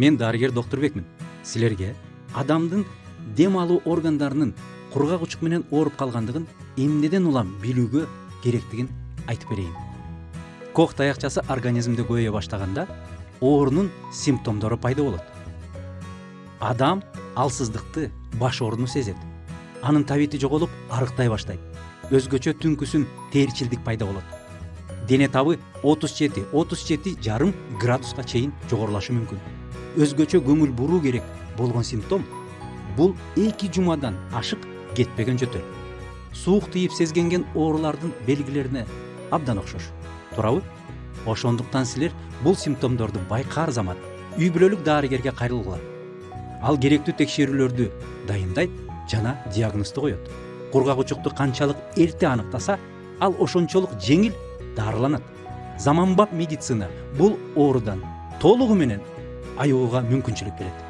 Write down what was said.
мен дарыгер доктурбекмин силерге адамдын дем алуу органдарынын кургак учук менен ооруп калгандыгын эмнеден улам билүүгө керектигин айтып берейин кох таякчасы организмде көбөйө баштаганда оорунун симптомдору пайда болот адам алсыздыкты баш ооруну сезет анын табити жоголуп арыктай баштайт өзгөчө түнкүсүн терчилдик пайда болот дене табы отуз жети отуз жети жарым градуска чейин жогорулашы мүмкүн өзгөчө көңүл буруу керек болгон симптом. Бул эки жумадан ашык кетпеген жөтөл. Суук тийип сезгенген оорулардын белгилерине абдан окшош. Туурабы ошондуктан силер бул симптомдорду байкаар замат үй бүлөлүк дарыгерге кайрылгыла. Ал керектүү текшерүүлөрдү дайындайт жана диагнозду коет. Кургак учукту канчалык эрте аныктаса ал ошончолук жеңил дарыланат. Заманбап медицина бул оорудан толугу менен айыгууга мүмкүнчүлүк берет